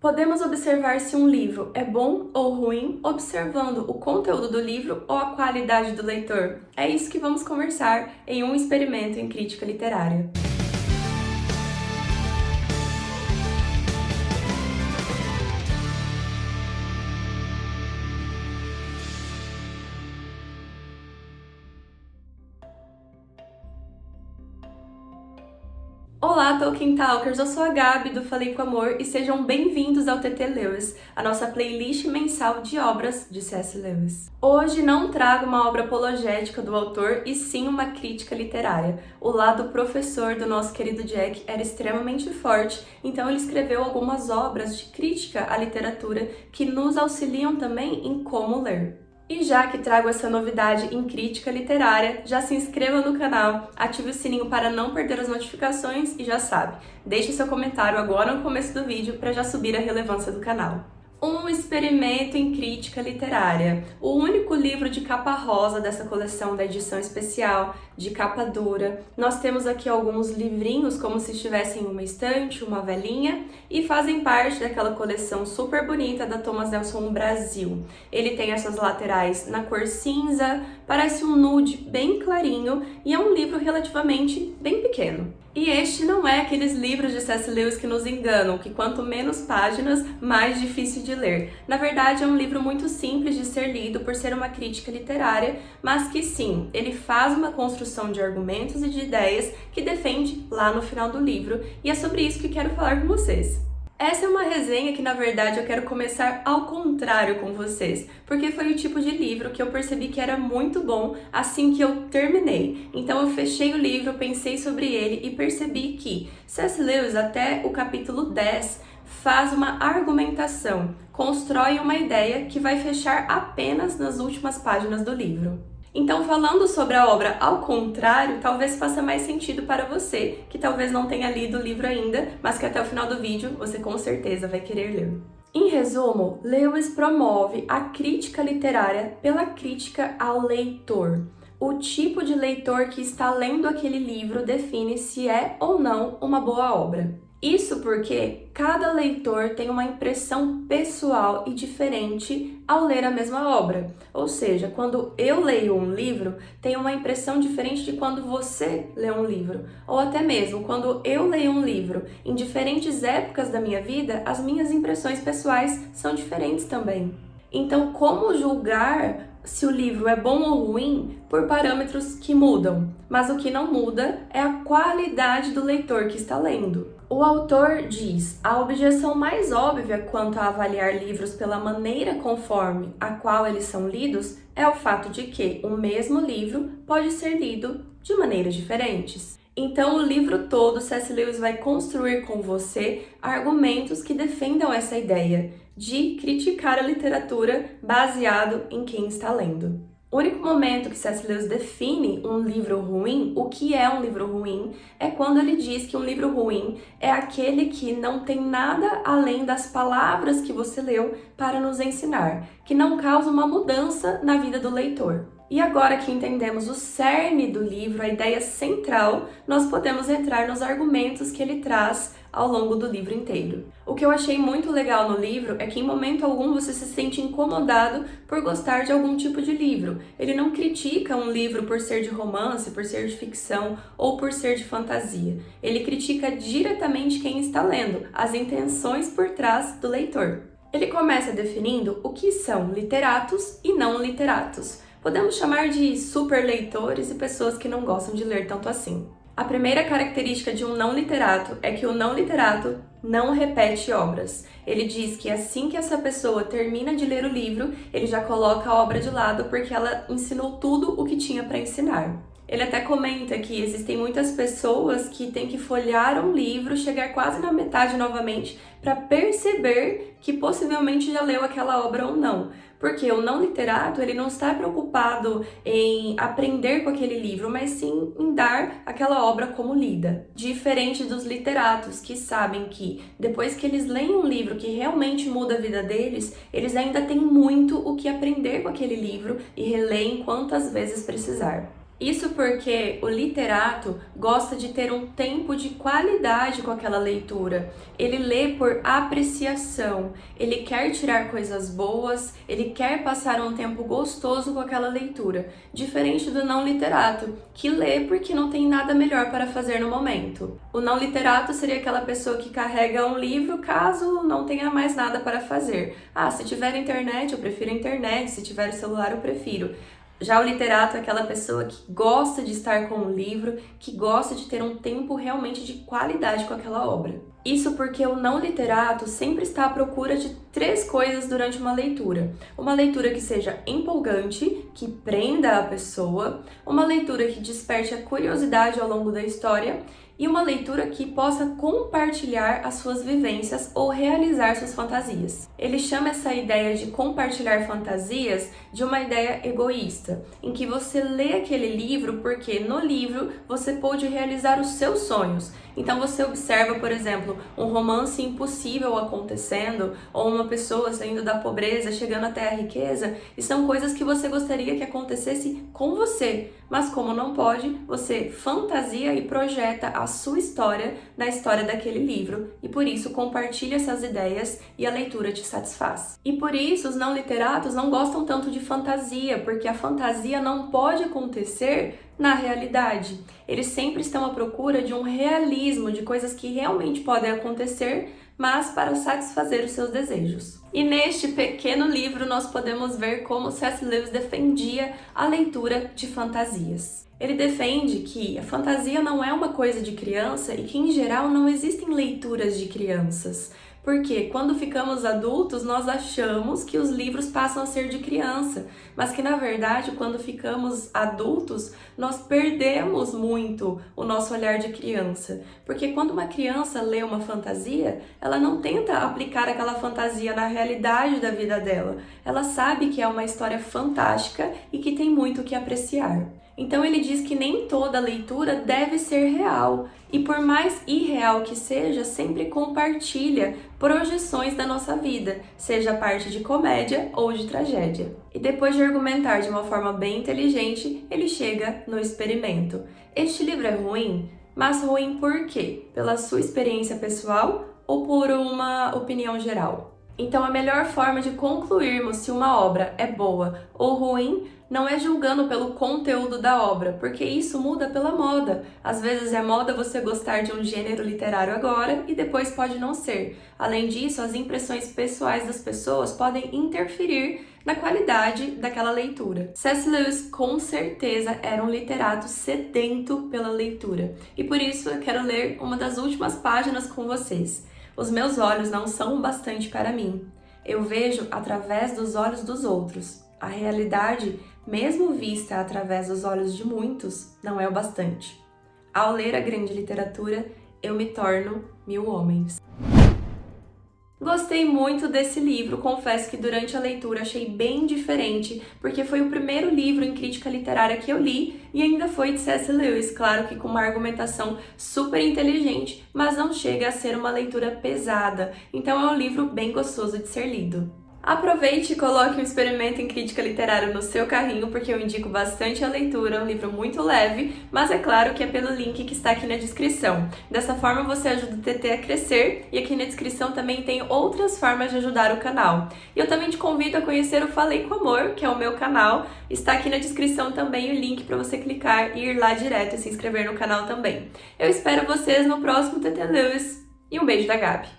Podemos observar se um livro é bom ou ruim observando o conteúdo do livro ou a qualidade do leitor. É isso que vamos conversar em um experimento em crítica literária. Olá, Tolkien Talkers! Eu sou a Gabi do Falei com Amor e sejam bem-vindos ao TT Lewis, a nossa playlist mensal de obras de C.S. Lewis. Hoje não trago uma obra apologética do autor e sim uma crítica literária. O lado professor do nosso querido Jack era extremamente forte, então ele escreveu algumas obras de crítica à literatura que nos auxiliam também em como ler. E já que trago essa novidade em crítica literária, já se inscreva no canal, ative o sininho para não perder as notificações e já sabe, deixe seu comentário agora no começo do vídeo para já subir a relevância do canal. Um experimento em crítica literária, o único livro de capa rosa dessa coleção da edição especial, de capa dura. Nós temos aqui alguns livrinhos como se estivessem em uma estante, uma velinha, e fazem parte daquela coleção super bonita da Thomas Nelson Brasil. Ele tem essas laterais na cor cinza, parece um nude bem clarinho e é um livro relativamente bem pequeno. E este não é aqueles livros de C.S. Lewis que nos enganam, que quanto menos páginas, mais difícil de ler. Na verdade, é um livro muito simples de ser lido por ser uma crítica literária, mas que sim, ele faz uma construção de argumentos e de ideias que defende lá no final do livro, e é sobre isso que quero falar com vocês. Essa é uma resenha que, na verdade, eu quero começar ao contrário com vocês, porque foi o tipo de livro que eu percebi que era muito bom assim que eu terminei. Então eu fechei o livro, pensei sobre ele e percebi que C.S. Lewis, até o capítulo 10, faz uma argumentação, constrói uma ideia que vai fechar apenas nas últimas páginas do livro. Então, falando sobre a obra ao contrário, talvez faça mais sentido para você, que talvez não tenha lido o livro ainda, mas que até o final do vídeo você com certeza vai querer ler. Em resumo, Lewis promove a crítica literária pela crítica ao leitor. O tipo de leitor que está lendo aquele livro define se é ou não uma boa obra. Isso porque cada leitor tem uma impressão pessoal e diferente ao ler a mesma obra. Ou seja, quando eu leio um livro, tem uma impressão diferente de quando você lê um livro. Ou até mesmo, quando eu leio um livro em diferentes épocas da minha vida, as minhas impressões pessoais são diferentes também. Então, como julgar se o livro é bom ou ruim por parâmetros que mudam? Mas o que não muda é a qualidade do leitor que está lendo. O autor diz: a objeção mais óbvia quanto a avaliar livros pela maneira conforme a qual eles são lidos é o fato de que o mesmo livro pode ser lido de maneiras diferentes. Então, o livro todo, C.S. Lewis vai construir com você argumentos que defendam essa ideia de criticar a literatura baseado em quem está lendo. O único momento que C.S. Lewis define um livro ruim, o que é um livro ruim, é quando ele diz que um livro ruim é aquele que não tem nada além das palavras que você leu para nos ensinar, que não causa uma mudança na vida do leitor. E agora que entendemos o cerne do livro, a ideia central, nós podemos entrar nos argumentos que ele traz ao longo do livro inteiro. O que eu achei muito legal no livro é que em momento algum você se sente incomodado por gostar de algum tipo de livro. Ele não critica um livro por ser de romance, por ser de ficção ou por ser de fantasia. Ele critica diretamente quem está lendo, as intenções por trás do leitor. Ele começa definindo o que são literatos e não literatos. Podemos chamar de super leitores e pessoas que não gostam de ler tanto assim. A primeira característica de um não literato é que o não literato não repete obras. Ele diz que assim que essa pessoa termina de ler o livro, ele já coloca a obra de lado porque ela ensinou tudo o que tinha para ensinar. Ele até comenta que existem muitas pessoas que têm que folhear um livro, chegar quase na metade novamente, para perceber que possivelmente já leu aquela obra ou não. Porque o não literato, ele não está preocupado em aprender com aquele livro, mas sim em dar aquela obra como lida. Diferente dos literatos, que sabem que depois que eles leem um livro que realmente muda a vida deles, eles ainda têm muito o que aprender com aquele livro e releem quantas vezes precisar. Isso porque o literato gosta de ter um tempo de qualidade com aquela leitura. Ele lê por apreciação, ele quer tirar coisas boas, ele quer passar um tempo gostoso com aquela leitura, diferente do não literato, que lê porque não tem nada melhor para fazer no momento. O não literato seria aquela pessoa que carrega um livro caso não tenha mais nada para fazer. Ah, se tiver internet, eu prefiro internet, se tiver celular, eu prefiro. Já o literato é aquela pessoa que gosta de estar com o livro, que gosta de ter um tempo realmente de qualidade com aquela obra. Isso porque o não literato sempre está à procura de três coisas durante uma leitura. Uma leitura que seja empolgante, que prenda a pessoa, uma leitura que desperte a curiosidade ao longo da história e uma leitura que possa compartilhar as suas vivências ou realizar suas fantasias. Ele chama essa ideia de compartilhar fantasias de uma ideia egoísta, em que você lê aquele livro porque no livro você pôde realizar os seus sonhos. Então você observa, por exemplo, um romance impossível acontecendo ou uma pessoa saindo da pobreza, chegando até a riqueza, e são coisas que você gostaria que acontecesse com você, mas como não pode, você fantasia e projeta a sua história na história daquele livro e por isso compartilha essas ideias e a leitura te satisfaz. E por isso os não literatos não gostam tanto de fantasia, porque a fantasia não pode acontecer na realidade. Eles sempre estão à procura de um realismo, de coisas que realmente podem acontecer, mas para satisfazer os seus desejos. E neste pequeno livro nós podemos ver como C.S. Lewis defendia a leitura de fantasias. Ele defende que a fantasia não é uma coisa de criança e que, em geral, não existem leituras de crianças. Porque quando ficamos adultos, nós achamos que os livros passam a ser de criança, mas que na verdade, quando ficamos adultos, nós perdemos muito o nosso olhar de criança. Porque quando uma criança lê uma fantasia, ela não tenta aplicar aquela fantasia na realidade da vida dela. Ela sabe que é uma história fantástica e que tem muito o que apreciar. Então ele diz que nem toda leitura deve ser real, e por mais irreal que seja, sempre compartilha projeções da nossa vida, seja parte de comédia ou de tragédia. E depois de argumentar de uma forma bem inteligente, ele chega no experimento. Este livro é ruim, mas ruim por quê? Pela sua experiência pessoal ou por uma opinião geral? Então, a melhor forma de concluirmos se uma obra é boa ou ruim não é julgando pelo conteúdo da obra, porque isso muda pela moda. Às vezes é moda você gostar de um gênero literário agora e depois pode não ser. Além disso, as impressões pessoais das pessoas podem interferir na qualidade daquela leitura. C.S. Lewis com certeza era um literato sedento pela leitura, e por isso eu quero ler uma das últimas páginas com vocês. Os meus olhos não são bastante para mim. Eu vejo através dos olhos dos outros. A realidade mesmo vista através dos olhos de muitos, não é o bastante. Ao ler a grande literatura, eu me torno mil homens. Gostei muito desse livro, confesso que durante a leitura achei bem diferente, porque foi o primeiro livro em crítica literária que eu li e ainda foi de C.S. Lewis, claro que com uma argumentação super inteligente, mas não chega a ser uma leitura pesada, então é um livro bem gostoso de ser lido. Aproveite e coloque um experimento em crítica literária no seu carrinho, porque eu indico bastante a leitura, é um livro muito leve, mas é claro que é pelo link que está aqui na descrição. Dessa forma você ajuda o TT a crescer e aqui na descrição também tem outras formas de ajudar o canal. E eu também te convido a conhecer o Falei com Amor, que é o meu canal, está aqui na descrição também o link para você clicar e ir lá direto e se inscrever no canal também. Eu espero vocês no próximo TT Lewis e um beijo da Gabi!